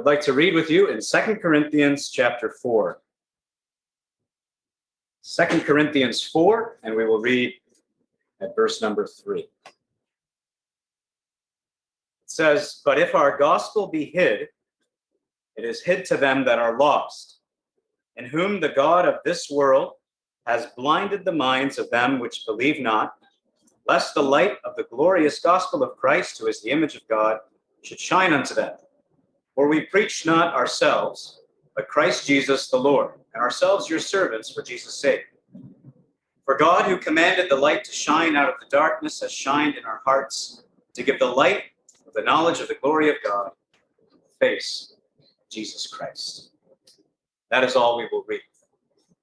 would like to read with you in Second Corinthians chapter 4. 2 Corinthians 4, and we will read at verse number 3. It says, But if our gospel be hid, it is hid to them that are lost, in whom the God of this world has blinded the minds of them which believe not, lest the light of the glorious gospel of Christ, who is the image of God, should shine unto them. For we preach not ourselves, but Christ Jesus the Lord, and ourselves your servants for Jesus' sake. For God, who commanded the light to shine out of the darkness, has shined in our hearts to give the light of the knowledge of the glory of God, face Jesus Christ. That is all we will read.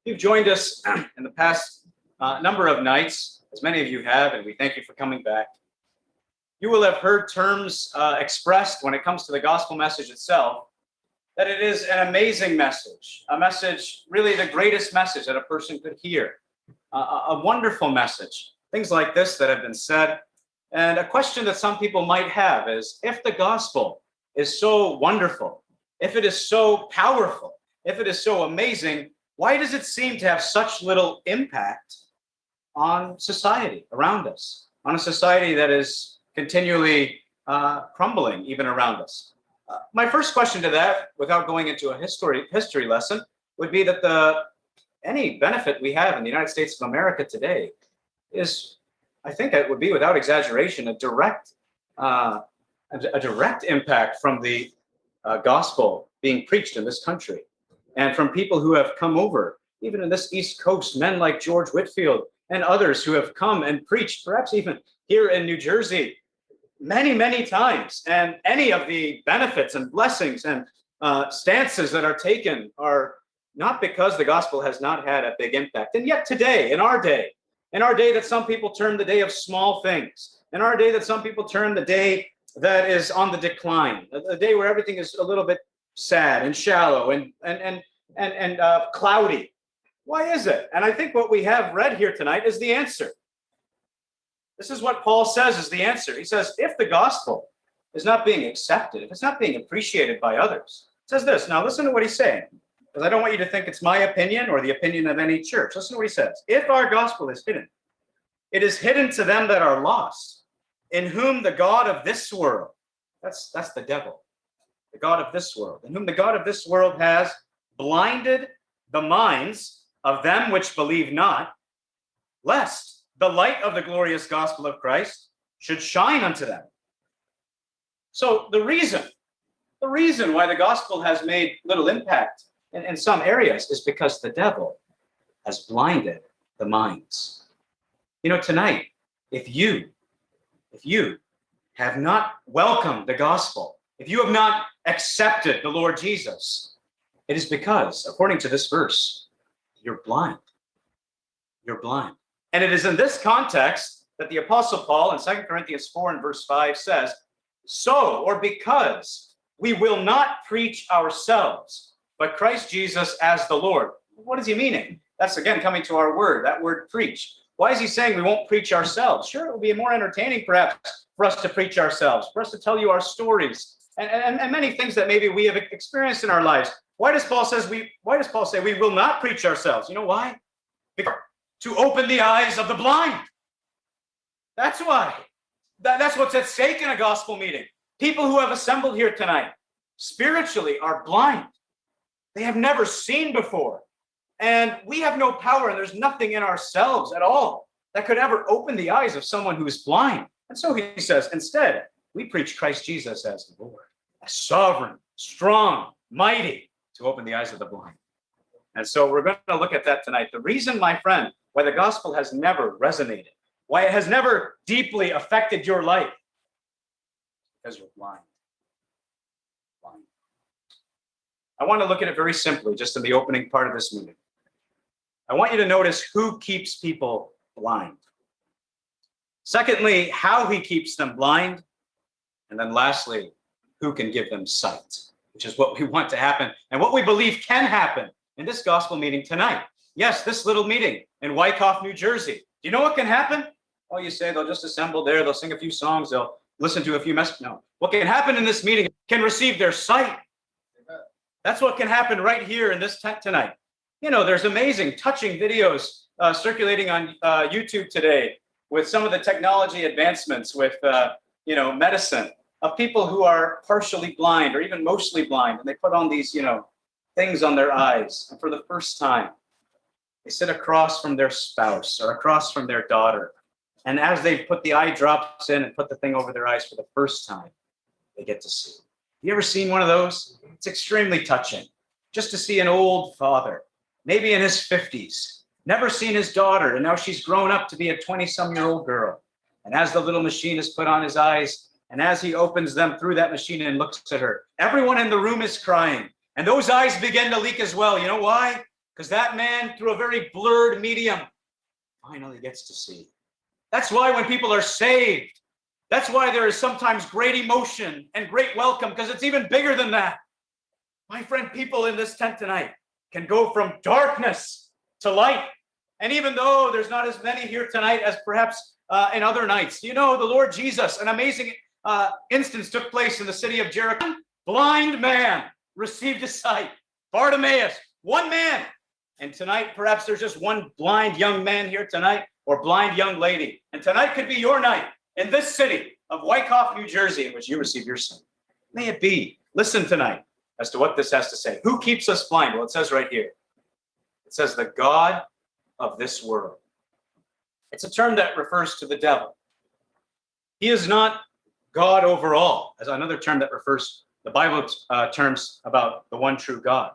You've joined us in the past uh, number of nights, as many of you have, and we thank you for coming back. You will have heard terms uh, expressed when it comes to the gospel message itself that it is an amazing message, a message, really the greatest message that a person could hear, a wonderful message. Things like this that have been said. And a question that some people might have is if the gospel is so wonderful, if it is so powerful, if it is so amazing, why does it seem to have such little impact on society around us, on a society that is continually uh, crumbling even around us? Uh, my first question to that, without going into a history history lesson, would be that the any benefit we have in the United States of America today is, I think it would be without exaggeration, a direct uh, a, direct impact from the uh, gospel being preached in this country and from people who have come over, even in this East Coast, men like George Whitefield and others who have come and preached, perhaps even here in New Jersey, many, many times. And any of the benefits and blessings and uh, stances that are taken are not because the gospel has not had a big impact. And yet today, in our day, in our day that some people term the day of small things, in our day that some people term the day that is on the decline, a day where everything is a little bit sad and shallow and and and and, and uh, cloudy. Why is it? And I think what we have read here tonight is the answer. This is what Paul says is the answer. He says, if the gospel is not being accepted, if it's not being appreciated by others, says this. Now listen to what he's saying, because I don't want you to think it's my opinion or the opinion of any church. Listen to what he says. If our gospel is hidden, it is hidden to them that are lost, in whom the God of this world, that's, that's the devil, the God of this world, in whom the God of this world has blinded the minds of them which believe not, lest the light of the glorious gospel of Christ should shine unto them. So the reason, the reason why the gospel has made little impact in, in some areas is because the devil has blinded the minds. You know, tonight, if you, if you have not welcomed the gospel, if you have not accepted the Lord Jesus, it is because, according to this verse, you're blind. You're blind. And it is in this context that the Apostle Paul in 2 Corinthians 4 and verse 5 says, So, or because we will not preach ourselves, but Christ Jesus as the Lord. What is he meaning? That's again coming to our word, that word preach. Why is he saying we won't preach ourselves? Sure, it will be more entertaining perhaps for us to preach ourselves, for us to tell you our stories and, and, and many things that maybe we have experienced in our lives. Why does Paul says we why does Paul say we will not preach ourselves? You know why? Because to open the eyes of the blind. That's why. That, that's what's at stake in a gospel meeting. People who have assembled here tonight spiritually are blind. They have never seen before. And we have no power, and there's nothing in ourselves at all that could ever open the eyes of someone who is blind. And so he says, instead, we preach Christ Jesus as the Lord, as sovereign, strong, mighty, to open the eyes of the blind. And so we're going to look at that tonight. The reason, my friend, why the gospel has never resonated, why it has never deeply affected your life, because you're blind. blind. I want to look at it very simply, just in the opening part of this meeting. I want you to notice who keeps people blind. Secondly, how he keeps them blind. And then lastly, who can give them sight, which is what we want to happen and what we believe can happen in this gospel meeting tonight. Yes, this little meeting in Wyckoff, New Jersey. Do you know what can happen? Oh, you say they'll just assemble there, they'll sing a few songs, they'll listen to a few messages. No. What can happen in this meeting can receive their sight. That's what can happen right here in this tent tonight. You know, there's amazing, touching videos uh, circulating on uh, YouTube today with some of the technology advancements with, uh, you know, medicine of people who are partially blind or even mostly blind. And they put on these, you know, things on their eyes. And for the first time, they sit across from their spouse or across from their daughter. And as they put the eye drops in and put the thing over their eyes for the first time, they get to see. You ever seen one of those? It's extremely touching. Just to see an old father, maybe in his 50s, never seen his daughter, and now she's grown up to be a 20 some year old girl. And as the little machine is put on his eyes, and as he opens them through that machine and looks at her, everyone in the room is crying. And those eyes begin to leak as well. You know why? Because that man, through a very blurred medium, finally gets to see. That's why when people are saved, that's why there is sometimes great emotion and great welcome, because it's even bigger than that. My friend, people in this tent tonight can go from darkness to light. And even though there's not as many here tonight as perhaps uh, in other nights, you know, the Lord Jesus, an amazing uh, instance took place in the city of Jericho. Blind man received a sight. Bartimaeus, one man. And tonight, perhaps there's just one blind young man here tonight or blind young lady. And tonight could be your night in this city of Wyckoff, New Jersey, in which you receive your sight. May it be. Listen tonight as to what this has to say. Who keeps us blind? Well, it says right here. It says the God of this world. It's a term that refers to the devil. He is not God over all, as another term that refers the Bible uh, terms about the one true God,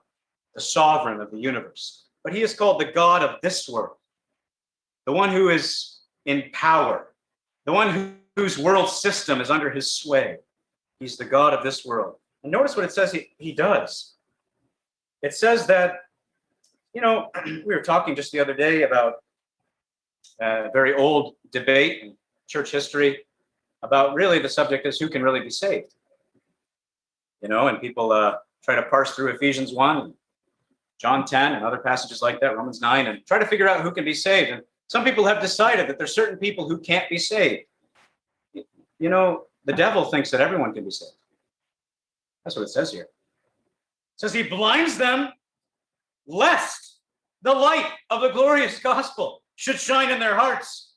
the sovereign of the universe. But he is called the God of this world, the one who is in power, the one who, whose world system is under his sway. He's the God of this world. And notice what it says he, he does. It says that, you know, we were talking just the other day about a very old debate in church history about really the subject is who can really be saved. You know, and people uh, try to parse through Ephesians 1, John 10, and other passages like that, Romans 9, and try to figure out who can be saved. And some people have decided that there's certain people who can't be saved. You know, the devil thinks that everyone can be saved. That's what it says here. It says he blinds them lest the light of the glorious gospel should shine in their hearts.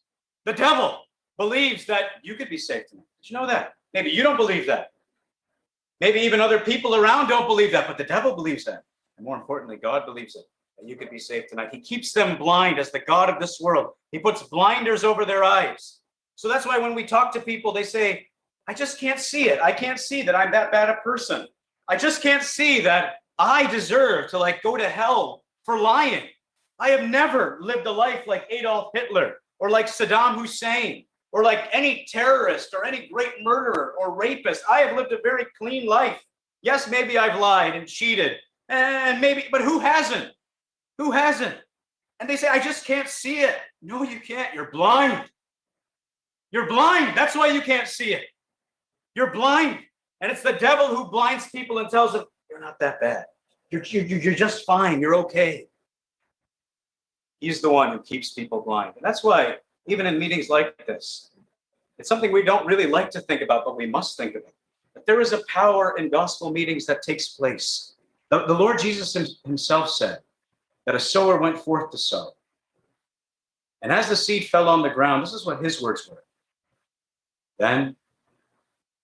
The devil believes that you could be saved. Did you know that? Maybe you don't believe that. Maybe even other people around don't believe that, but the devil believes that. And more importantly, God believes it, that you could be saved tonight. He keeps them blind as the God of this world. He puts blinders over their eyes. So that's why when we talk to people, they say, I just can't see it. I can't see that I'm that bad a person. I just can't see that I deserve to like go to hell for lying. I have never lived a life like Adolf Hitler or like Saddam Hussein or like any terrorist or any great murderer or rapist. I have lived a very clean life. Yes, maybe I've lied and cheated and maybe, but who hasn't? Who hasn't? And they say, I just can't see it. No, you can't. You're blind. You're blind. That's why you can't see it. You're blind. And it's the devil who blinds people and tells them, you're not that bad. You're, you're, you're just fine. You're okay. He's the one who keeps people blind. And that's why, even in meetings like this, it's something we don't really like to think about, but we must think about. That there is a power in gospel meetings that takes place. The, the Lord Jesus himself said that a sower went forth to sow. And as the seed fell on the ground, this is what his words were. Then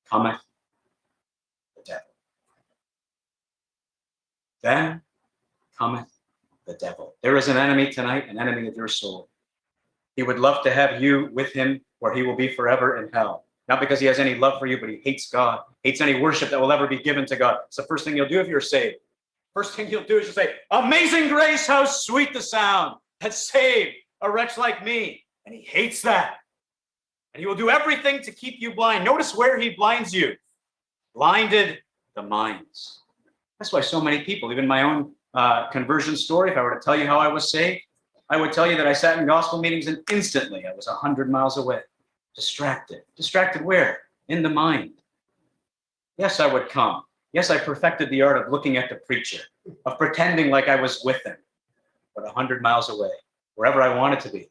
cometh the devil. Then cometh the devil. There is an enemy tonight, an enemy of your soul. He would love to have you with him where he will be forever in hell. Not because he has any love for you, but he hates God, hates any worship that will ever be given to God. It's the first thing you'll do if you're saved. First thing you'll do is you'll say, Amazing grace, how sweet the sound that saved a wretch like me. And he hates that. And he will do everything to keep you blind. Notice where he blinds you. Blinded the minds. That's why so many people, even my own uh, conversion story, if I were to tell you how I was saved, I would tell you that I sat in gospel meetings and instantly I was 100 miles away, distracted. Distracted where? In the mind. Yes, I would come. Yes, I perfected the art of looking at the preacher, of pretending like I was with him, but 100 miles away, wherever I wanted to be.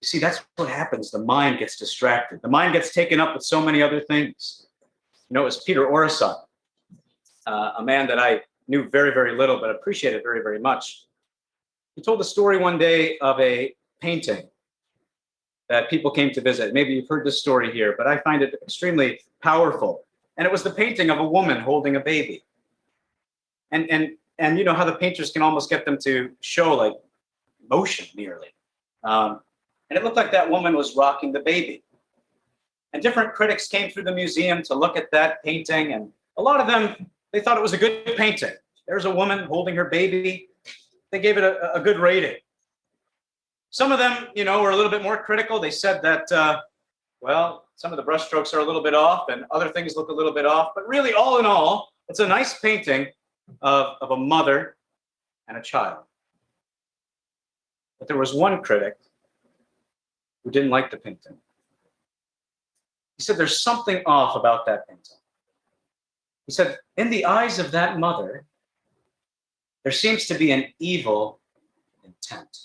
You see, that's what happens. The mind gets distracted. The mind gets taken up with so many other things. You know, it was Peter Orison uh, a man that I knew very, very little, but appreciated very, very much. He told the story one day of a painting that people came to visit. Maybe you've heard this story here, but I find it extremely powerful. And it was the painting of a woman holding a baby. And and and you know how the painters can almost get them to show like motion nearly. Um, and it looked like that woman was rocking the baby. And different critics came through the museum to look at that painting, and a lot of them they thought it was a good painting. There's a woman holding her baby. They gave it a, a good rating. Some of them, you know, were a little bit more critical. They said that, uh, well, some of the brushstrokes are a little bit off and other things look a little bit off. But really, all in all, it's a nice painting of, of a mother and a child. But there was one critic who didn't like the painting. He said, there's something off about that painting. He said, in the eyes of that mother, there seems to be an evil intent.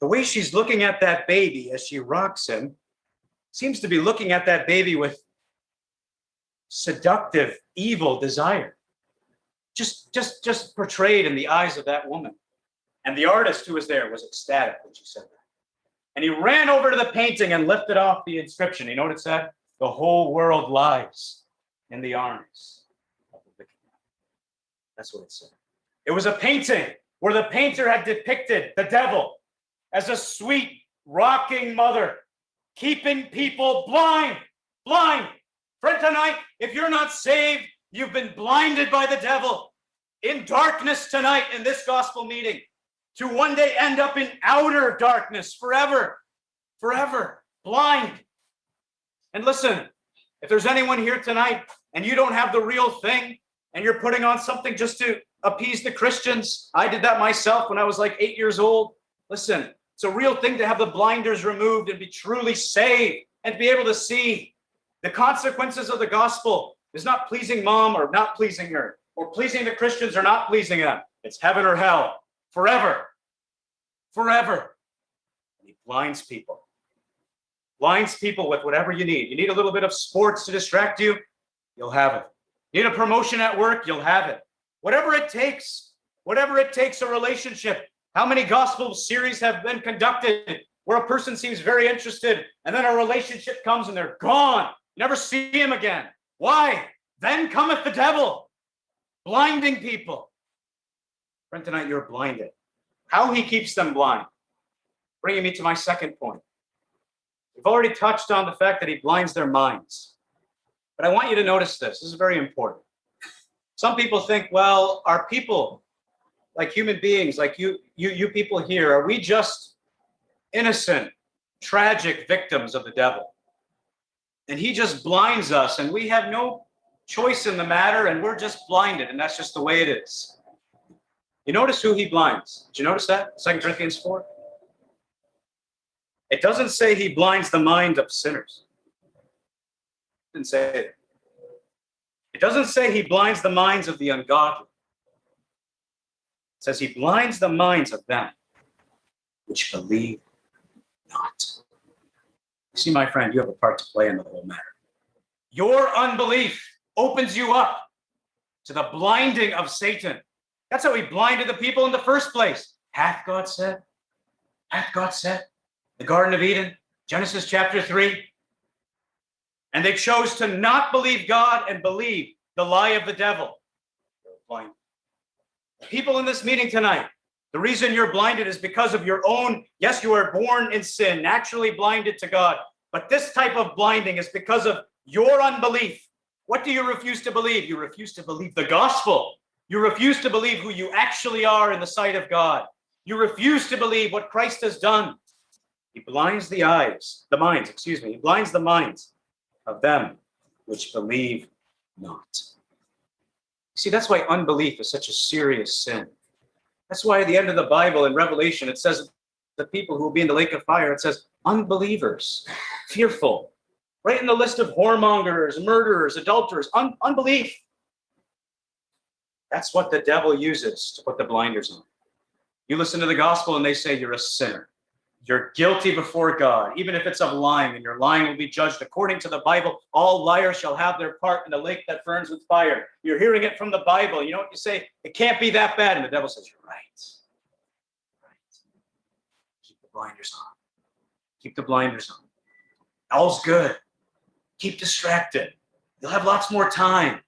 The way she's looking at that baby as she rocks him seems to be looking at that baby with seductive, evil desire. Just, just, just portrayed in the eyes of that woman. And the artist who was there was ecstatic when she said that. And he ran over to the painting and lifted off the inscription. You know what it said? The whole world lies in the arms of the wicked. That's what it said. It was a painting where the painter had depicted the devil as a sweet, rocking mother, keeping people blind, blind. Friend, tonight, if you're not saved, you've been blinded by the devil in darkness tonight in this gospel meeting to one day end up in outer darkness forever, forever, blind. And listen, if there's anyone here tonight and you don't have the real thing and you're putting on something just to appease the Christians, I did that myself when I was like eight years old. Listen, it's a real thing to have the blinders removed and be truly saved and be able to see the consequences of the gospel is not pleasing mom or not pleasing her or pleasing the Christians or not pleasing them. It's heaven or hell forever, forever. And he blinds people, blinds people with whatever you need. You need a little bit of sports to distract you, you'll have it. You need a promotion at work, you'll have it. Whatever it takes, whatever it takes, a relationship. How many gospel series have been conducted where a person seems very interested and then a relationship comes and they're gone. Never see him again. Why? Then cometh the devil, blinding people. Friend, tonight you're blinded. How he keeps them blind. Bringing me to my second point. We've already touched on the fact that he blinds their minds. But I want you to notice this. This is very important. Some people think, well, are people like human beings, like you, you, you people here, are we just innocent, tragic victims of the devil? And he just blinds us and we have no choice in the matter and we're just blinded and that's just the way it is. You notice who he blinds. Did you notice that? Second Corinthians 4. It doesn't say he blinds the mind of sinners. It didn't say it. It doesn't say he blinds the minds of the ungodly. Says he blinds the minds of them which believe not. You see, my friend, you have a part to play in the whole matter. Your unbelief opens you up to the blinding of Satan that's how he blinded the people in the first place. Hath God said? Hath God said? The Garden of Eden, Genesis chapter 3. And they chose to not believe God and believe the lie of the devil. Blind. People in this meeting tonight, the reason you're blinded is because of your own, yes, you are born in sin, naturally blinded to God. But this type of blinding is because of your unbelief. What do you refuse to believe? You refuse to believe the gospel. You refuse to believe who you actually are in the sight of God. You refuse to believe what Christ has done. He blinds the eyes, the minds, excuse me, he blinds the minds of them which believe not. See, that's why unbelief is such a serious sin. That's why at the end of the Bible in Revelation, it says the people who will be in the lake of fire, it says unbelievers, fearful, right in the list of whoremongers, murderers, adulterers, un unbelief. That's what the devil uses to put the blinders on. You listen to the gospel and they say you're a sinner. You're guilty before God, even if it's of lying, and your lying will be judged according to the Bible. All liars shall have their part in the lake that burns with fire. You're hearing it from the Bible. You know what you say? It can't be that bad. And the devil says, You're right. right. Keep the blinders on. Keep the blinders on. All's good. Keep distracted. You'll have lots more time.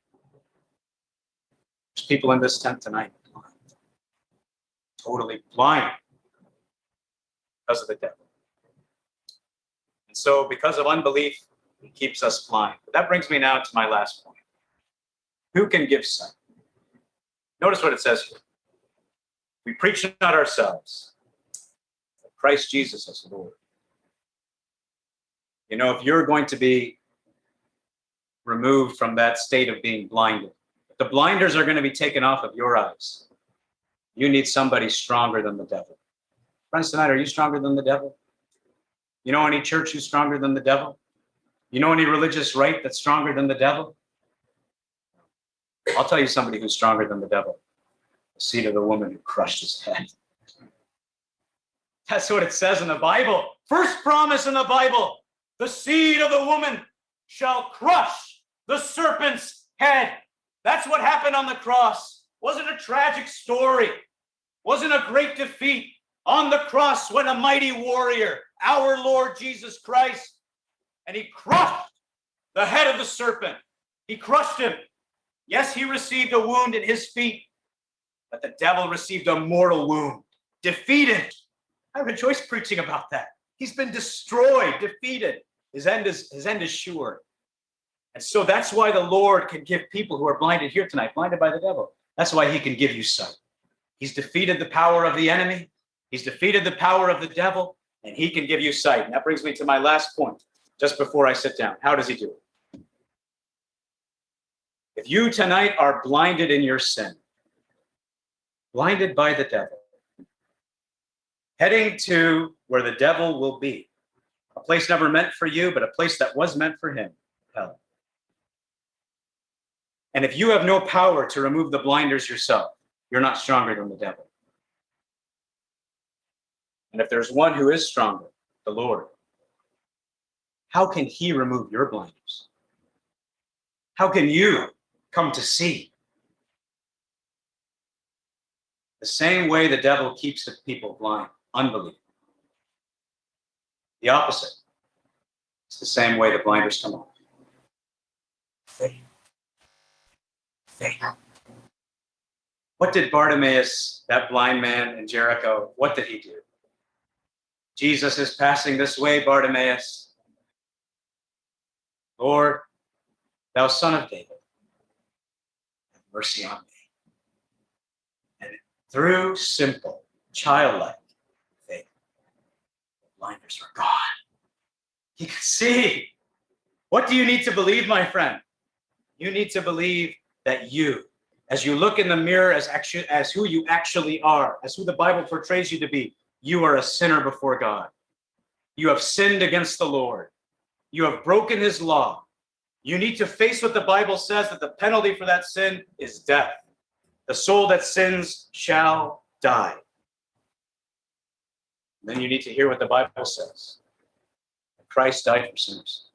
There's people in this tent tonight totally blind because of the devil. And so, because of unbelief, he keeps us blind. But that brings me now to my last point. Who can give sight? Notice what it says here. We preach not ourselves, but Christ Jesus as Lord. You know, if you're going to be removed from that state of being blinded, the blinders are going to be taken off of your eyes. You need somebody stronger than the devil. Friends, tonight, are you stronger than the devil? You know any church who's stronger than the devil? You know any religious rite that's stronger than the devil? I'll tell you somebody who's stronger than the devil. The seed of the woman who crushed his head. That's what it says in the Bible. First promise in the Bible the seed of the woman shall crush the serpent's head. That's what happened on the cross. Wasn't a tragic story. Wasn't a great defeat. On the cross went a mighty warrior, our Lord Jesus Christ, and he crushed the head of the serpent. He crushed him. Yes, he received a wound in his feet, but the devil received a mortal wound, defeated. I rejoice preaching about that. He's been destroyed, defeated. His end is his end is sure. And so that's why the Lord can give people who are blinded here tonight, blinded by the devil. That's why he can give you sight. He's defeated the power of the enemy. He's defeated the power of the devil, and he can give you sight. And that brings me to my last point, just before I sit down. How does he do it? If you tonight are blinded in your sin, blinded by the devil, heading to where the devil will be, a place never meant for you, but a place that was meant for him, hell. And if you have no power to remove the blinders yourself, you're not stronger than the devil. And if there's one who is stronger, the Lord, how can he remove your blinders? How can you come to see? The same way the devil keeps the people blind, unbelief. The opposite. It's the same way the blinders come off. Faith. Faith. What did Bartimaeus, that blind man in Jericho, what did he do? Jesus is passing this way, Bartimaeus. Lord, thou son of David, have mercy on me. And through simple, childlike faith, the blinders were gone. He could see. What do you need to believe, my friend? You need to believe that you, as you look in the mirror as, actually, as who you actually are, as who the Bible portrays you to be, you are a sinner before God. You have sinned against the Lord. You have broken his law. You need to face what the Bible says that the penalty for that sin is death. The soul that sins shall die. Then you need to hear what the Bible says. That Christ died for sinners.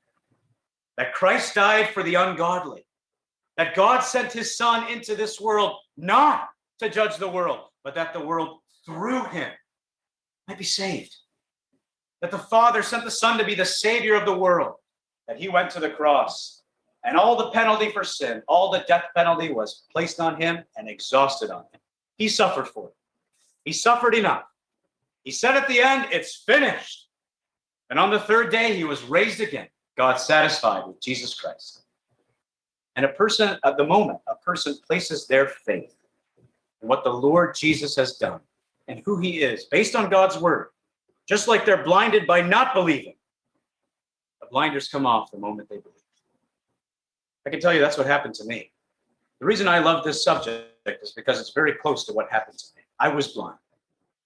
That Christ died for the ungodly. That God sent his son into this world not to judge the world, but that the world through him might be saved. That the Father sent the Son to be the Savior of the world, that he went to the cross, and all the penalty for sin, all the death penalty was placed on him and exhausted on him. He suffered for it. He suffered enough. He said at the end, It's finished. And on the third day, he was raised again, God satisfied with Jesus Christ. And a person, at the moment, a person places their faith in what the Lord Jesus has done and who he is based on God's word, just like they're blinded by not believing. The blinders come off the moment they believe. I can tell you that's what happened to me. The reason I love this subject is because it's very close to what happened to me. I was blind.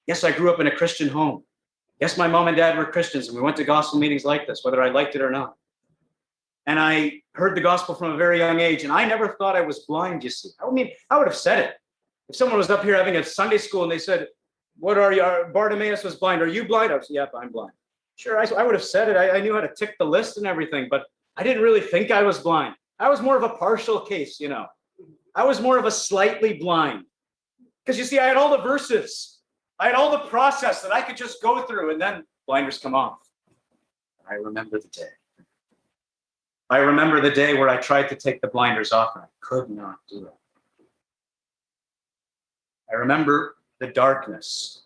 Yes, I grew up in a Christian home. Yes, my mom and dad were Christians, and we went to gospel meetings like this, whether I liked it or not. And I heard the gospel from a very young age, and I never thought I was blind, you see. I mean, I would have said it. If someone was up here having a Sunday school and they said, What are you? Bartimaeus was blind. Are you blind? I was, yep, I'm blind. Sure, I, I would have said it. I, I knew how to tick the list and everything, but I didn't really think I was blind. I was more of a partial case, you know. I was more of a slightly blind. Because you see, I had all the verses, I had all the process that I could just go through, and then blinders come off. I remember the day. I remember the day where I tried to take the blinders off and I could not do it. I remember the darkness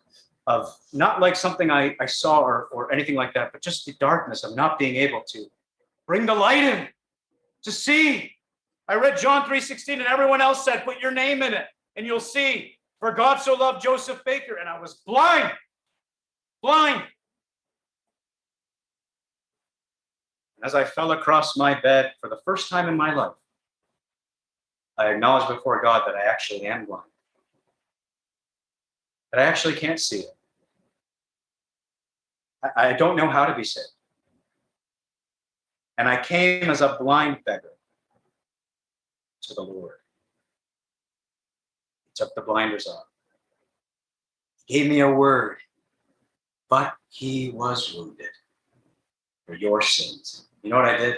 of not like something I, I saw or, or anything like that, but just the darkness of not being able to bring the light in to see. I read John 3:16 and everyone else said, put your name in it and you'll see. For God so loved Joseph Baker, and I was blind, blind. As I fell across my bed for the first time in my life, I acknowledged before God that I actually am blind. That I actually can't see it. I, I don't know how to be saved. And I came as a blind beggar to the Lord. He took the blinders off. He gave me a word, but he was wounded for your sins. You know what I did?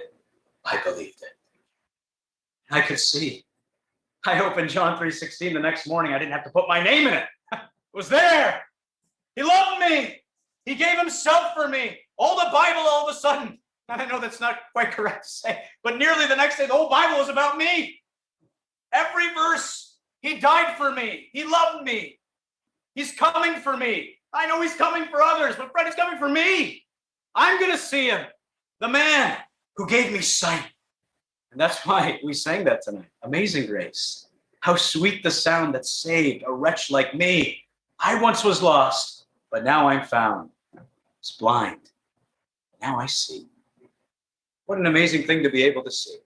I believed it. I could see. I opened John 3:16 the next morning. I didn't have to put my name in it. Was there. He loved me. He gave himself for me. All the Bible all of a sudden. I know that's not quite correct to say, but nearly the next day, the whole Bible was about me. Every verse, he died for me. He loved me. He's coming for me. I know he's coming for others, but Fred is coming for me. I'm going to see him, the man who gave me sight. And that's why we sang that tonight. Amazing grace. How sweet the sound that saved a wretch like me. I once was lost, but now I'm found. I was blind. Now I see. What an amazing thing to be able to see.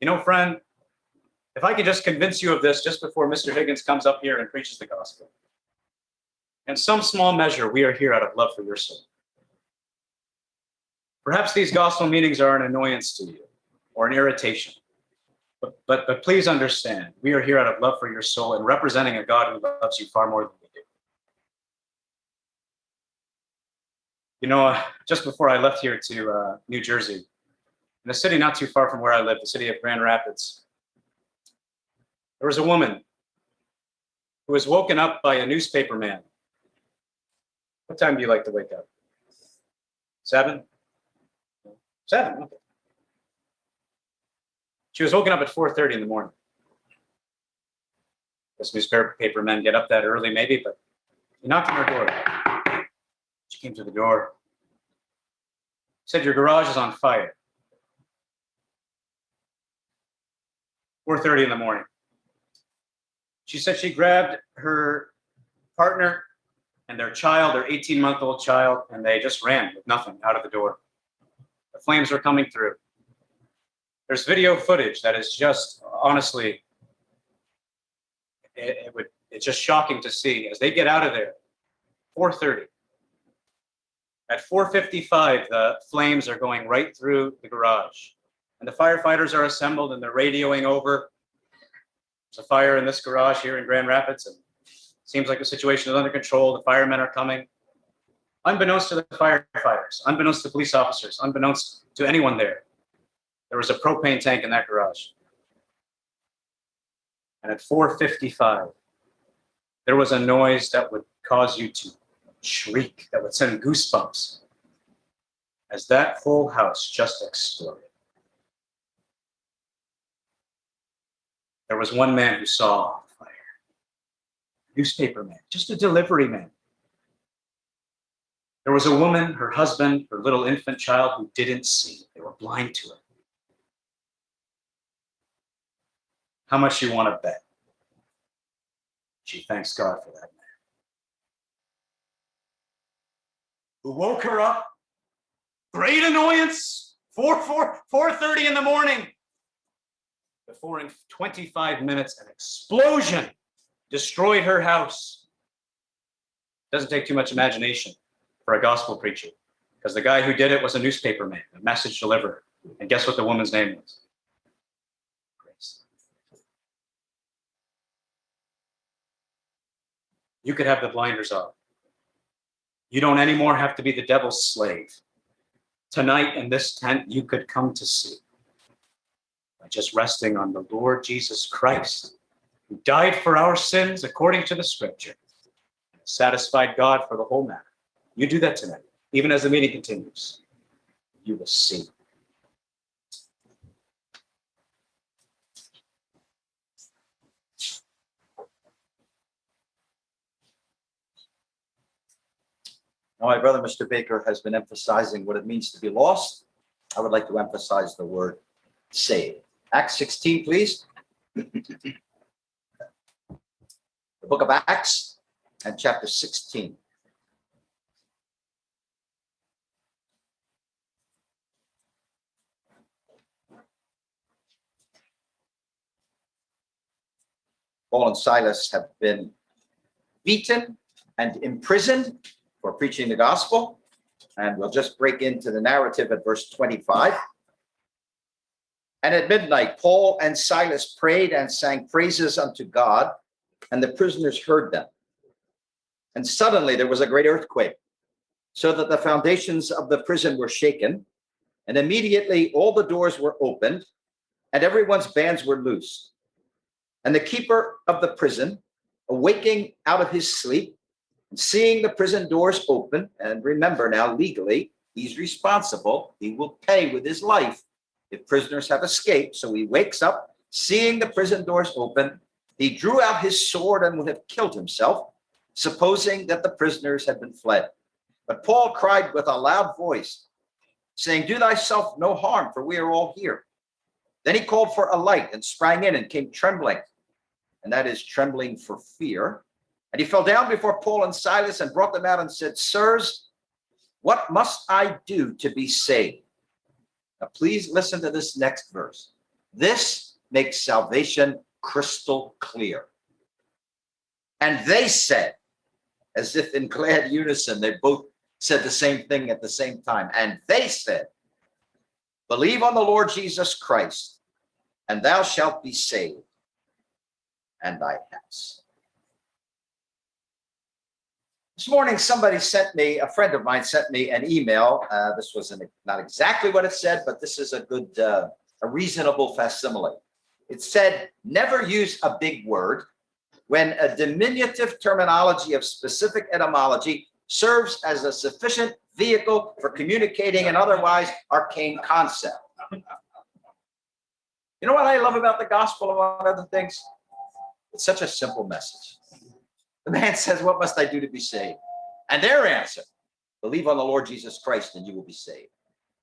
You know, friend, if I could just convince you of this just before Mr. Higgins comes up here and preaches the gospel. In some small measure, we are here out of love for your soul. Perhaps these gospel meetings are an annoyance to you or an irritation. But, but, but please understand, we are here out of love for your soul and representing a God who loves you far more than we do. You know, uh, just before I left here to uh, New Jersey, in a city not too far from where I live, the city of Grand Rapids, there was a woman who was woken up by a newspaper man. What time do you like to wake up? Seven? Seven, okay. She was woken up at 4.30 in the morning. Guess newspaper paper men get up that early maybe, but he knocked on her door. She came to the door. Said, your garage is on fire. 4.30 in the morning. She said she grabbed her partner and their child, their 18 month old child, and they just ran with nothing out of the door. The flames were coming through. There's video footage that is just honestly, it, it would, it's just shocking to see as they get out of there. 4:30. At 4:55, the flames are going right through the garage, and the firefighters are assembled and they're radioing over. There's a fire in this garage here in Grand Rapids, and seems like the situation is under control. The firemen are coming. Unbeknownst to the firefighters, unbeknownst to police officers, unbeknownst to anyone there, there was a propane tank in that garage. And at 4.55, there was a noise that would cause you to shriek, that would send goosebumps as that whole house just exploded. There was one man who saw fire, newspaper man, just a delivery man. There was a woman, her husband, her little infant child who didn't see. They were blind to it. How much you want to bet? She thanks God for that man. Who woke her up? Great annoyance. 4, 4, 4.30 in the morning. Before in 25 minutes, an explosion destroyed her house. Doesn't take too much imagination for a gospel preacher because the guy who did it was a newspaper man, a message deliverer. And guess what the woman's name was? You could have the blinders off. You don't anymore have to be the devil's slave. Tonight in this tent, you could come to see by just resting on the Lord Jesus Christ, who died for our sins according to the scripture, satisfied God for the whole matter. You do that tonight, even as the meeting continues. You will see. My brother, Mr. Baker, has been emphasizing what it means to be lost. I would like to emphasize the word saved. Acts 16, please. the book of Acts and chapter 16. Paul and Silas have been beaten and imprisoned for preaching the gospel. And we'll just break into the narrative at verse 25. And at midnight, Paul and Silas prayed and sang praises unto God, and the prisoners heard them. And suddenly there was a great earthquake, so that the foundations of the prison were shaken, and immediately all the doors were opened, and everyone's bands were loosed. And the keeper of the prison, awaking out of his sleep, seeing the prison doors open, and remember now legally, he's responsible. He will pay with his life if prisoners have escaped. So he wakes up, seeing the prison doors open. He drew out his sword and would have killed himself, supposing that the prisoners had been fled. But Paul cried with a loud voice, saying, Do thyself no harm, for we are all here. Then he called for a light and sprang in and came trembling, and that is trembling for fear and he fell down before Paul and Silas and brought them out and said, Sirs, what must I do to be saved? Now, please listen to this next verse. This makes salvation crystal clear. And they said, as if in glad unison, they both said the same thing at the same time. And they said, Believe on the Lord Jesus Christ, and thou shalt be saved, and thy house. This morning, somebody sent me, a friend of mine sent me an email. Uh, this was not not exactly what it said, but this is a good, uh, a reasonable facsimile. It said, never use a big word when a diminutive terminology of specific etymology serves as a sufficient vehicle for communicating an otherwise arcane concept. You know what I love about the gospel, among other things? It's such a simple message. The man says, what must I do to be saved? And their answer, believe on the Lord Jesus Christ and you will be saved.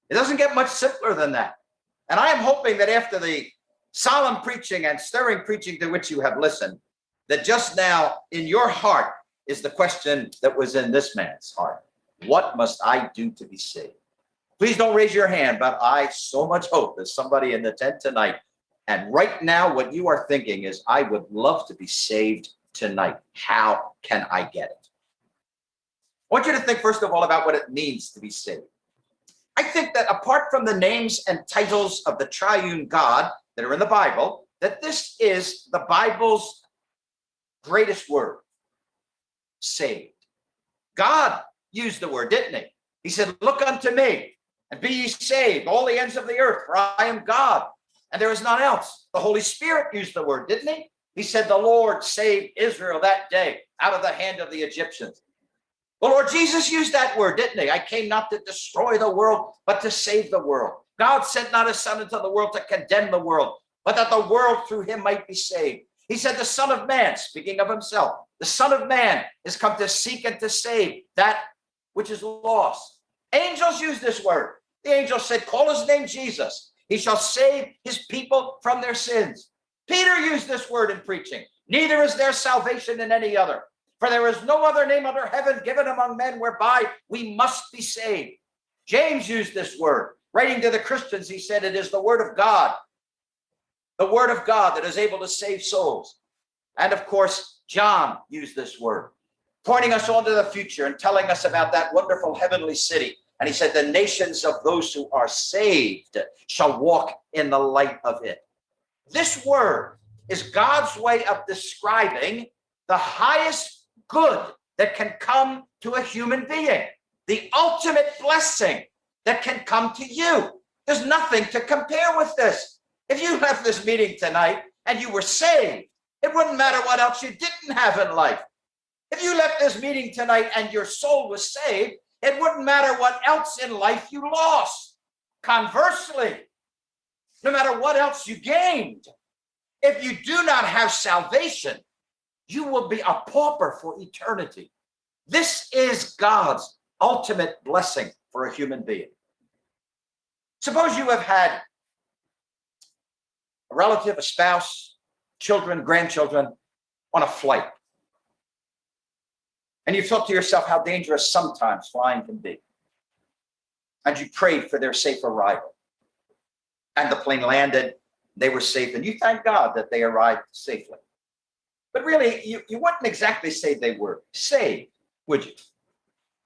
It doesn't get much simpler than that. And I am hoping that after the solemn preaching and stirring preaching to which you have listened, that just now in your heart is the question that was in this man's heart. What must I do to be saved? Please don't raise your hand, but I so much hope there's somebody in the tent tonight. And right now, what you are thinking is, I would love to be saved tonight. How can I get it? I want you to think, first of all, about what it means to be saved. I think that apart from the names and titles of the triune God that are in the Bible, that this is the Bible's greatest word, saved. God used the word, didn't he? He said, look unto me and be ye saved, all the ends of the earth, for I am God, and there is none else. The Holy Spirit used the word, didn't he? He said, the Lord saved Israel that day out of the hand of the Egyptians. The Lord Jesus used that word, didn't he? I came not to destroy the world, but to save the world. God sent not his son into the world to condemn the world, but that the world through him might be saved. He said, the son of man, speaking of himself, the son of man is come to seek and to save that which is lost. Angels use this word. The angel said, call his name Jesus. He shall save his people from their sins. Peter used this word in preaching. Neither is there salvation in any other. For there is no other name under heaven given among men whereby we must be saved. James used this word. Writing to the Christians, he said, it is the word of God. The word of God that is able to save souls. And of course, John used this word, pointing us on to the future and telling us about that wonderful heavenly city. And he said, the nations of those who are saved shall walk in the light of it. This word is God's way of describing the highest good that can come to a human being, the ultimate blessing that can come to you. There's nothing to compare with this. If you left this meeting tonight and you were saved, it wouldn't matter what else you didn't have in life. If you left this meeting tonight and your soul was saved, it wouldn't matter what else in life you lost. Conversely, no matter what else you gained, if you do not have salvation, you will be a pauper for eternity. This is God's ultimate blessing for a human being. Suppose you have had a relative, a spouse, children, grandchildren on a flight. And you thought to yourself how dangerous sometimes flying can be. And you prayed for their safe arrival. And the plane landed, they were safe, and you thank God that they arrived safely. But really, you, you wouldn't exactly say they were saved, would you?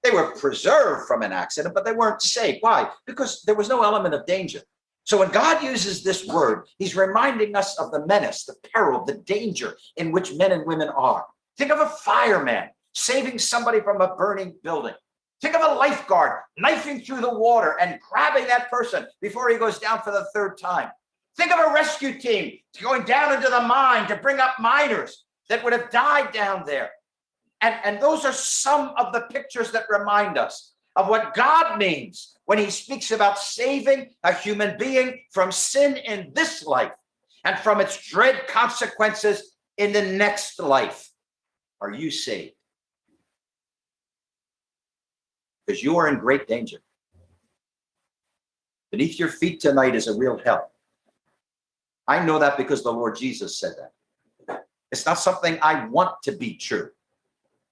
They were preserved from an accident, but they weren't saved. Why? Because there was no element of danger. So when God uses this word, he's reminding us of the menace, the peril, the danger in which men and women are. Think of a fireman saving somebody from a burning building. Think of a lifeguard knifing through the water and grabbing that person before he goes down for the third time. Think of a rescue team going down into the mine to bring up miners that would have died down there. And, and those are some of the pictures that remind us of what God means when he speaks about saving a human being from sin in this life and from its dread consequences in the next life. Are you saved? Because you are in great danger. Beneath your feet tonight is a real hell. I know that because the Lord Jesus said that. It's not something I want to be true.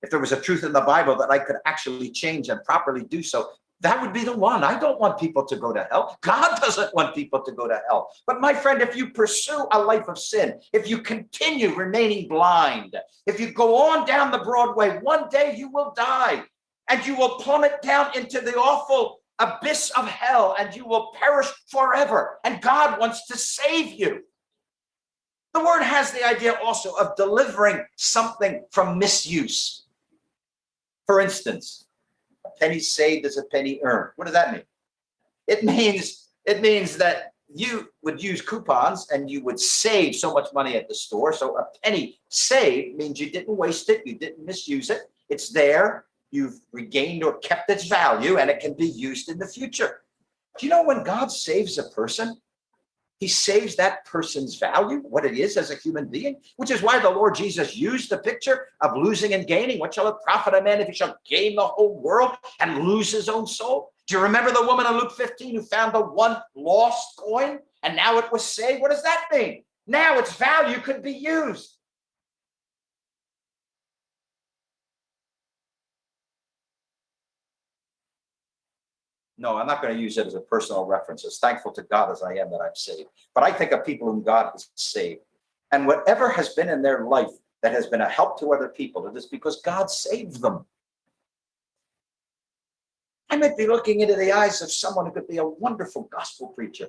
If there was a truth in the Bible that I could actually change and properly do so, that would be the one. I don't want people to go to hell. God doesn't want people to go to hell. But my friend, if you pursue a life of sin, if you continue remaining blind, if you go on down the Broadway, one day you will die and you will plummet down into the awful abyss of hell and you will perish forever. And God wants to save you. The word has the idea also of delivering something from misuse. For instance, a penny saved is a penny earned. What does that mean? It means it means that you would use coupons and you would save so much money at the store. So a penny saved means you didn't waste it, you didn't misuse it. It's there, you've regained or kept its value, and it can be used in the future. Do you know when God saves a person, he saves that person's value, what it is as a human being, which is why the Lord Jesus used the picture of losing and gaining. What shall it profit a man if he shall gain the whole world and lose his own soul? Do you remember the woman in Luke 15 who found the one lost coin and now it was saved? What does that mean? Now its value could be used. No, I'm not going to use it as a personal reference, as thankful to God as I am that I'm saved. But I think of people whom God has saved. And whatever has been in their life that has been a help to other people, it is because God saved them. I might be looking into the eyes of someone who could be a wonderful gospel preacher.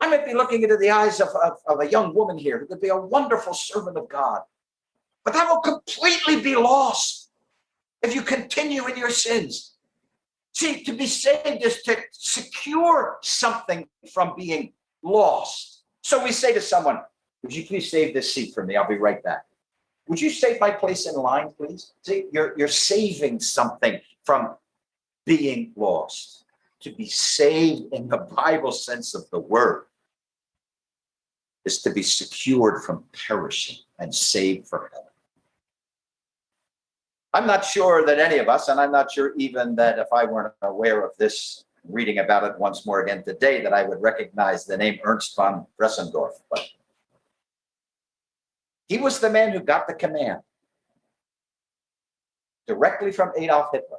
I might be looking into the eyes of, of, of a young woman here who could be a wonderful servant of God. But that will completely be lost if you continue in your sins See, to be saved is to secure something from being lost. So we say to someone, would you please save this seat for me? I'll be right back. Would you save my place in line, please? See, you're, you're saving something from being lost. To be saved in the Bible sense of the word is to be secured from perishing and saved for heaven. I'm not sure that any of us, and I'm not sure even that if I weren't aware of this, reading about it once more again today, that I would recognize the name Ernst von Bressendorf. But he was the man who got the command directly from Adolf Hitler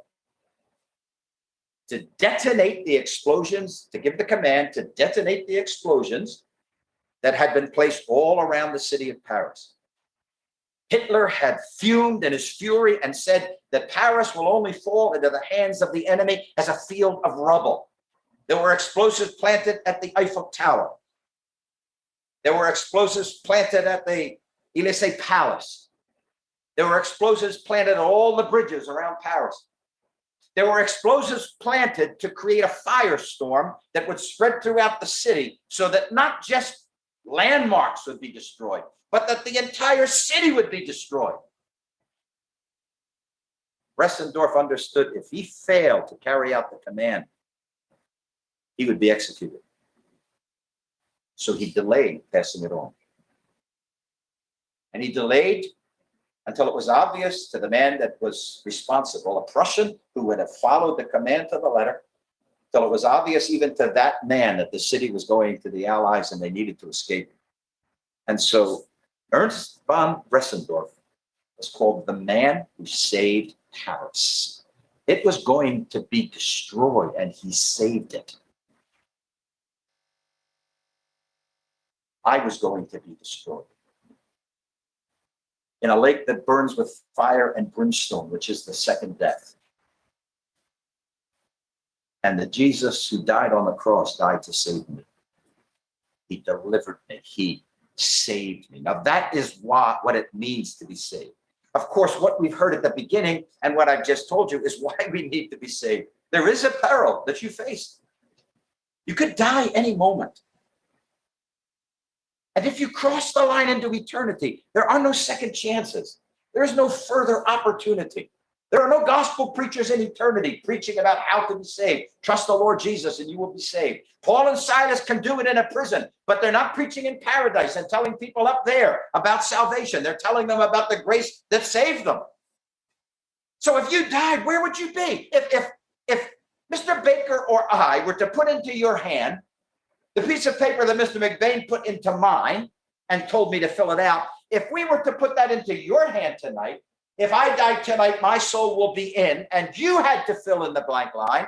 to detonate the explosions, to give the command to detonate the explosions that had been placed all around the city of Paris. Hitler had fumed in his fury and said that Paris will only fall into the hands of the enemy as a field of rubble. There were explosives planted at the Eiffel Tower. There were explosives planted at the Elysee Palace. There were explosives planted at all the bridges around Paris. There were explosives planted to create a firestorm that would spread throughout the city so that not just landmarks would be destroyed, but that the entire city would be destroyed. Bressendorf understood if he failed to carry out the command, he would be executed. So he delayed passing it on. And he delayed until it was obvious to the man that was responsible, a Prussian who would have followed the command to the letter, till it was obvious even to that man that the city was going to the Allies and they needed to escape. And so Ernst von Bressendorf was called the man who saved Paris. It was going to be destroyed and he saved it. I was going to be destroyed in a lake that burns with fire and brimstone, which is the second death. And the Jesus who died on the cross died to save me. He delivered me. He saved me. Now that is what, what it means to be saved. Of course, what we've heard at the beginning and what I've just told you is why we need to be saved. There is a peril that you face. You could die any moment. And if you cross the line into eternity, there are no second chances. There is no further opportunity. There are no gospel preachers in eternity preaching about how to be saved. Trust the Lord Jesus and you will be saved. Paul and Silas can do it in a prison, but they're not preaching in paradise and telling people up there about salvation. They're telling them about the grace that saved them. So if you died, where would you be? If, if, if Mr. Baker or I were to put into your hand the piece of paper that Mr. McBain put into mine and told me to fill it out, if we were to put that into your hand tonight, if I die tonight, my soul will be in, and you had to fill in the blank line.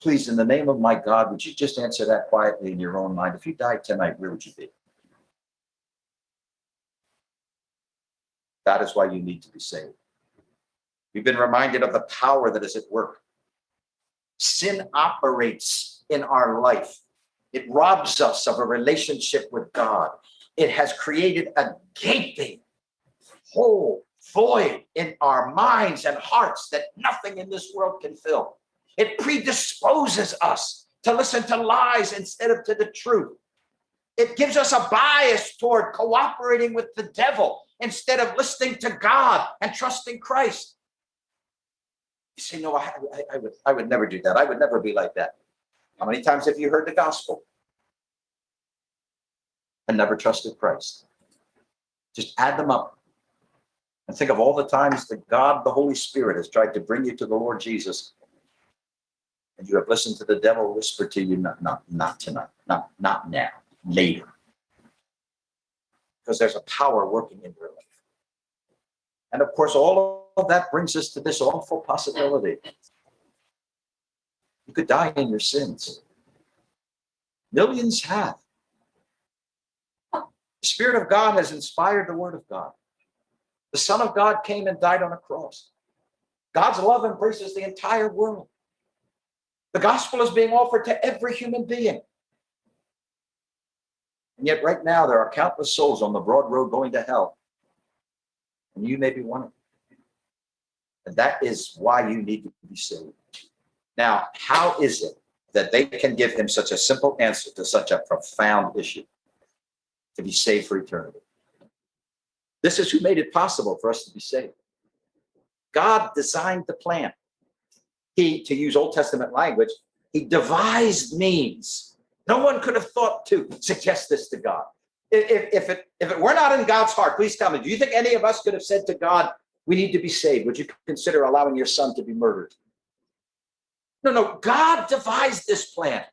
Please, in the name of my God, would you just answer that quietly in your own mind? If you died tonight, where would you be? That is why you need to be saved. You've been reminded of the power that is at work sin operates in our life. It robs us of a relationship with God. It has created a gaping hole, void in our minds and hearts that nothing in this world can fill. It predisposes us to listen to lies instead of to the truth. It gives us a bias toward cooperating with the devil instead of listening to God and trusting Christ. You say, no, I, I, I, would, I would never do that. I would never be like that. How many times have you heard the gospel and never trusted Christ? Just add them up and think of all the times that God, the Holy Spirit, has tried to bring you to the Lord Jesus, and you have listened to the devil whisper to you, not, not, not tonight, not, not now, later. Because there's a power working in your life. And of course, all of that brings us to this awful possibility. You could die in your sins. Millions have. The Spirit of God has inspired the Word of God. The Son of God came and died on a cross. God's love embraces the entire world. The gospel is being offered to every human being. And yet right now there are countless souls on the broad road going to hell. And you may be one of them. And that is why you need to be saved. Now, how is it that they can give him such a simple answer to such a profound issue? To be saved for eternity. This is who made it possible for us to be saved. God designed the plan. He, to use Old Testament language, he devised means. No one could have thought to suggest this to God. If, if, it, if it were not in God's heart, please tell me, do you think any of us could have said to God, we need to be saved. Would you consider allowing your son to be murdered? No, no, God devised this plan.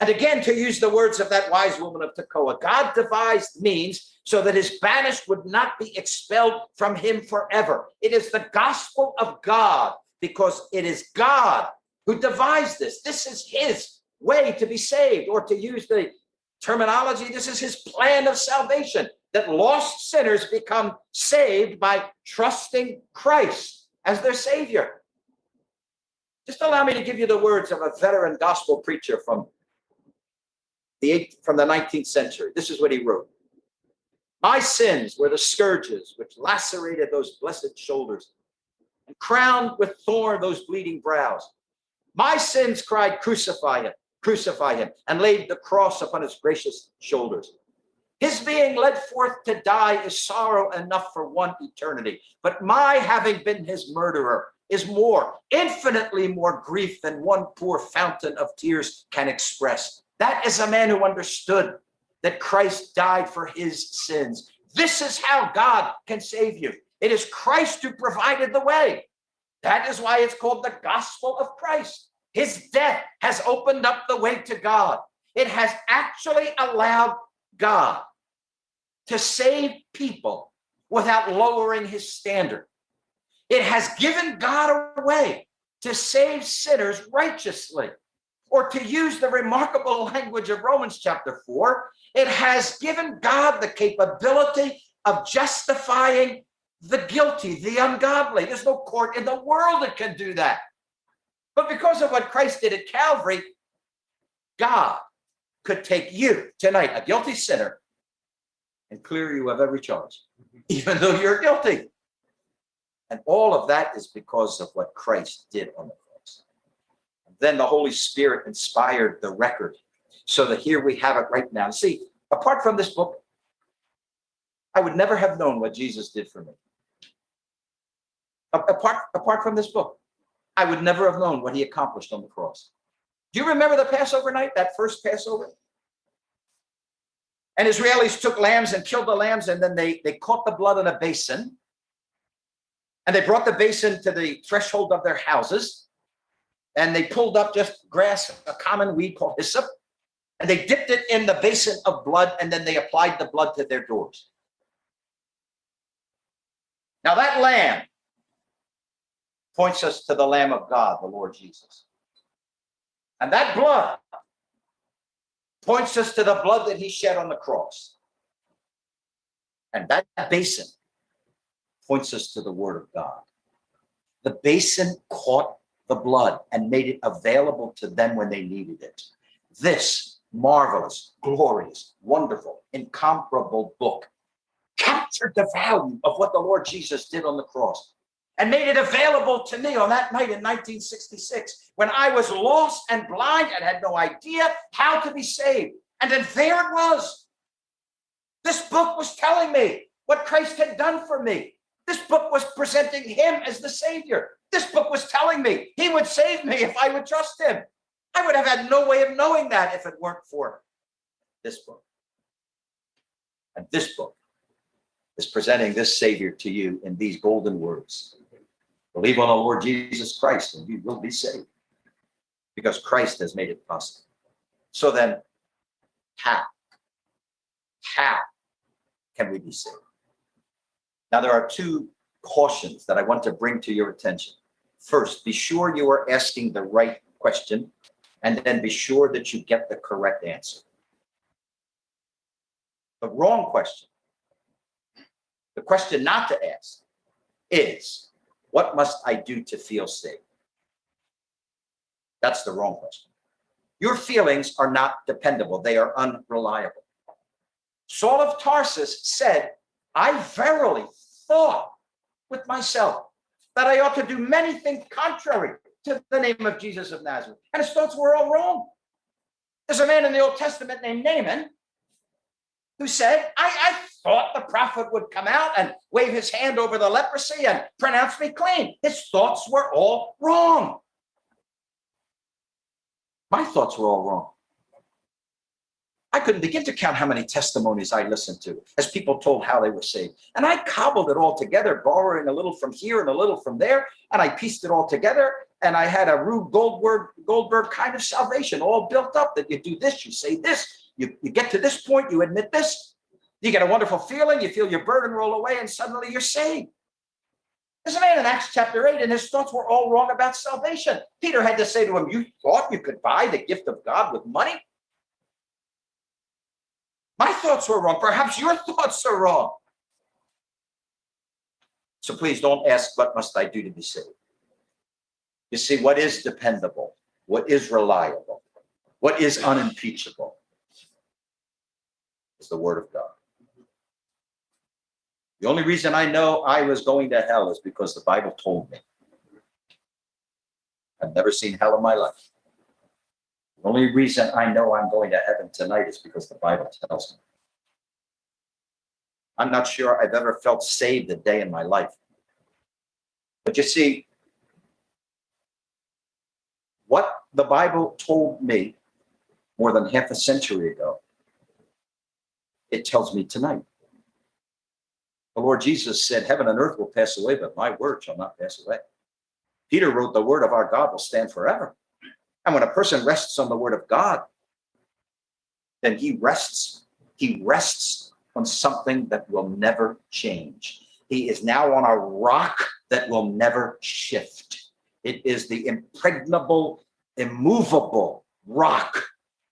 And again, to use the words of that wise woman of Tekoa, God devised means so that his banished would not be expelled from him forever. It is the gospel of God because it is God who devised this. This is his way to be saved, or to use the terminology, this is his plan of salvation that lost sinners become saved by trusting Christ as their savior. Just allow me to give you the words of a veteran gospel preacher from the from the 19th century. This is what he wrote. My sins were the scourges which lacerated those blessed shoulders and crowned with thorn those bleeding brows. My sins cried, Crucify him, crucify him, and laid the cross upon his gracious shoulders. His being led forth to die is sorrow enough for one eternity. But my having been his murderer is more, infinitely more grief than one poor fountain of tears can express. That is a man who understood that Christ died for his sins. This is how God can save you. It is Christ who provided the way. That is why it's called the gospel of Christ. His death has opened up the way to God. It has actually allowed God to save people without lowering his standard. It has given God a way to save sinners righteously. Or to use the remarkable language of Romans chapter 4, it has given God the capability of justifying the guilty, the ungodly. There's no court in the world that can do that. But because of what Christ did at Calvary, God could take you tonight, a guilty sinner, and clear you of every charge, even though you're guilty. And all of that is because of what Christ did on the cross. Then the Holy Spirit inspired the record so that here we have it right now. See, apart from this book, I would never have known what Jesus did for me. Apart, apart from this book, I would never have known what he accomplished on the cross. Do you remember the Passover night, that first Passover? And Israelis took lambs and killed the lambs, and then they, they caught the blood in a basin. And they brought the basin to the threshold of their houses. And they pulled up just grass, a common weed called hyssop. And they dipped it in the basin of blood, and then they applied the blood to their doors. Now that lamb points us to the Lamb of God, the Lord Jesus. And that blood points us to the blood that he shed on the cross. And that basin points us to the word of God. The basin caught the blood and made it available to them when they needed it. This marvelous, glorious, wonderful, incomparable book captured the value of what the Lord Jesus did on the cross and made it available to me on that night in 1966 when I was lost and blind and had no idea how to be saved. And then there it was. This book was telling me what Christ had done for me. This book was presenting him as the Savior. This book was telling me he would save me if I would trust him. I would have had no way of knowing that if it weren't for this book. And this book is presenting this Savior to you in these golden words. Believe on the Lord Jesus Christ and you will be saved because Christ has made it possible. So then, how? How can we be saved? Now, there are two cautions that I want to bring to your attention. First, be sure you are asking the right question, and then be sure that you get the correct answer. The wrong question, the question not to ask is, what must I do to feel safe? That's the wrong question. Your feelings are not dependable. They are unreliable. Saul of Tarsus said, I verily thought with myself that I ought to do many things contrary to the name of Jesus of Nazareth. And his thoughts were all wrong. There's a man in the Old Testament named Naaman who said, I, I thought the prophet would come out and wave his hand over the leprosy and pronounce me clean. His thoughts were all wrong. My thoughts were all wrong. I couldn't begin to count how many testimonies I listened to as people told how they were saved. And I cobbled it all together, borrowing a little from here and a little from there. And I pieced it all together. And I had a Rube Goldberg, Goldberg kind of salvation all built up that you do this, you say this, you, you get to this point, you admit this, you get a wonderful feeling, you feel your burden roll away, and suddenly you're saved. There's a man in Acts chapter 8, and his thoughts were all wrong about salvation. Peter had to say to him, You thought you could buy the gift of God with money? My thoughts were wrong. Perhaps your thoughts are wrong. So please don't ask, What must I do to be saved? You see, what is dependable, what is reliable, what is unimpeachable is the word of God. The only reason I know I was going to hell is because the Bible told me. I've never seen hell in my life. The only reason I know I'm going to heaven tonight is because the Bible tells me. I'm not sure I've ever felt saved a day in my life. But you see, what the Bible told me more than half a century ago, it tells me tonight. The Lord Jesus said, Heaven and earth will pass away, but my word shall not pass away. Peter wrote, The word of our God will stand forever. And when a person rests on the word of God, then he rests, he rests on something that will never change. He is now on a rock that will never shift. It is the impregnable, immovable rock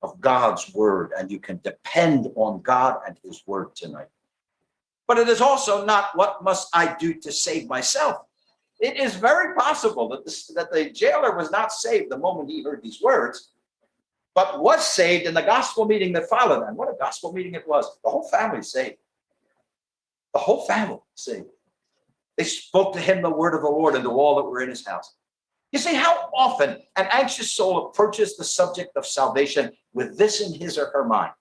of God's word, and you can depend on God and his word tonight. But it is also not what must I do to save myself. It is very possible that, this, that the jailer was not saved the moment he heard these words, but was saved in the gospel meeting that followed. And what a gospel meeting it was. The whole family saved. The whole family saved. They spoke to him the word of the Lord and to all that were in his house. You see how often an anxious soul approaches the subject of salvation with this in his or her mind.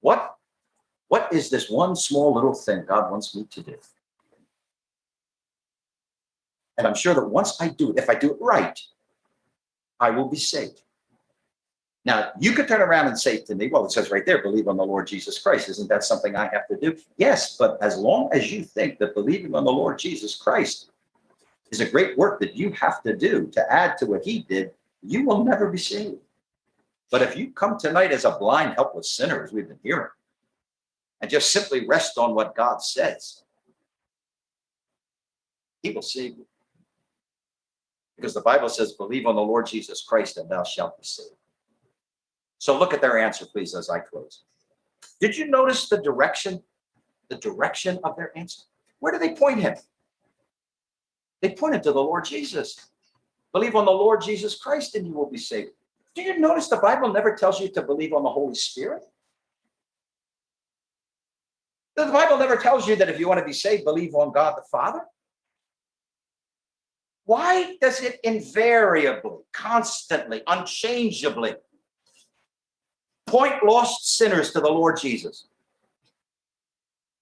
What, what is this one small little thing God wants me to do? And I'm sure that once I do it, if I do it right, I will be saved. Now, you could turn around and say to me, well, it says right there, believe on the Lord Jesus Christ. Isn't that something I have to do? Yes, but as long as you think that believing on the Lord Jesus Christ is a great work that you have to do to add to what he did, you will never be saved. But if you come tonight as a blind, helpless sinner, as we've been hearing, and just simply rest on what God says, he will save you. Because the Bible says, believe on the Lord Jesus Christ and thou shalt be saved. So look at their answer, please, as I close. Did you notice the direction, the direction of their answer? Where do they point him? They pointed to the Lord Jesus. Believe on the Lord Jesus Christ and you will be saved. Do you notice the Bible never tells you to believe on the Holy Spirit? The Bible never tells you that if you want to be saved, believe on God the Father. Why does it invariably, constantly, unchangeably point lost sinners to the Lord Jesus?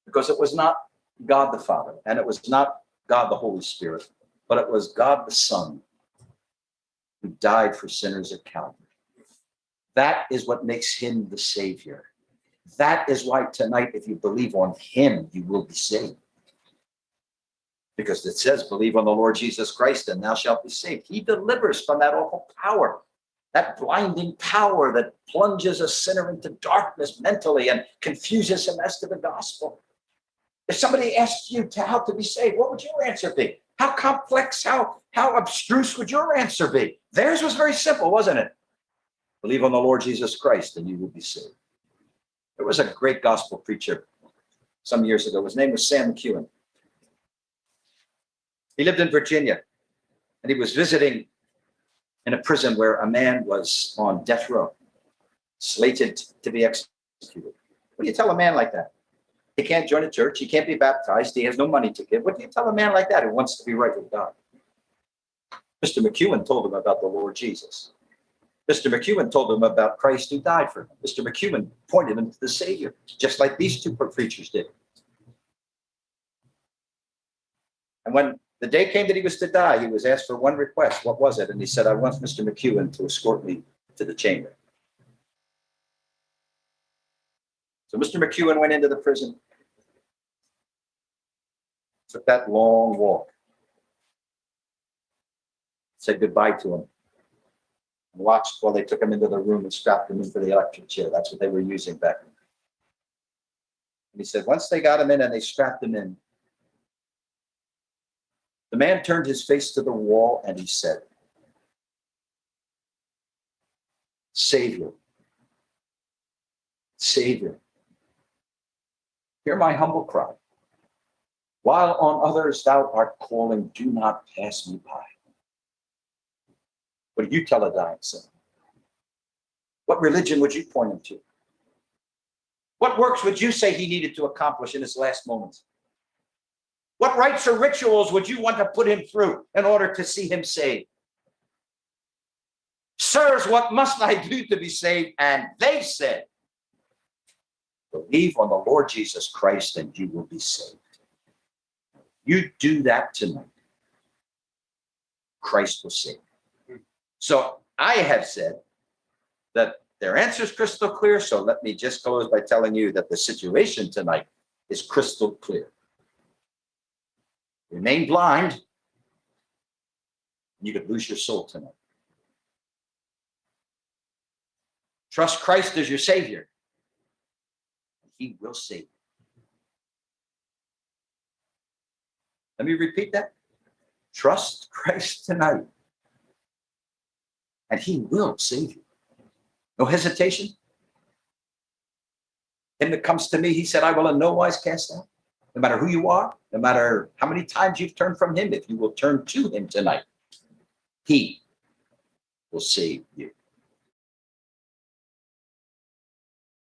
Because it was not God the Father and it was not God the Holy Spirit, but it was God the Son who died for sinners at Calvary. That is what makes him the Savior. That is why tonight, if you believe on him, you will be saved because it says, believe on the Lord Jesus Christ and thou shalt be saved. He delivers from that awful power, that blinding power that plunges a sinner into darkness mentally and confuses him as to the gospel. If somebody asked you to how to be saved, what would your answer be? How complex, how, how abstruse would your answer be? Theirs was very simple, wasn't it? Believe on the Lord Jesus Christ and you will be saved. There was a great gospel preacher some years ago. His name was Sam McEwen. He lived in Virginia and he was visiting in a prison where a man was on death row, slated to be executed. What do you tell a man like that? He can't join a church. He can't be baptized. He has no money to give. What do you tell a man like that who wants to be right with God? Mr. McEwen told him about the Lord Jesus. Mr. McEwen told him about Christ who died for him. Mr. McEwen pointed him to the Savior, just like these two preachers did. And when the day came that he was to die, he was asked for one request. What was it? And he said, I want Mr. McEwen to escort me to the chamber. So Mr. McEwen went into the prison, took that long walk, said goodbye to him, and watched while they took him into the room and strapped him into the electric chair. That's what they were using back then. And he said, once they got him in and they strapped him in, the man turned his face to the wall and he said, Savior, Savior, hear my humble cry. While on others thou art calling, do not pass me by. What do you tell a dying sinner? What religion would you point him to? What works would you say he needed to accomplish in his last moments? What rites or rituals would you want to put him through in order to see him saved? Sirs, what must I do to be saved? And they said, Believe on the Lord Jesus Christ and you will be saved. You do that tonight. Christ will save. So I have said that their answer is crystal clear. So let me just close by telling you that the situation tonight is crystal clear. Remain blind. You could lose your soul tonight. Trust Christ as your Savior. He will save you. Let me repeat that. Trust Christ tonight. And he will save you. No hesitation. Him that comes to me, he said, I will in no wise cast out. No matter who you are, no matter how many times you've turned from him, if you will turn to him tonight, he will save you.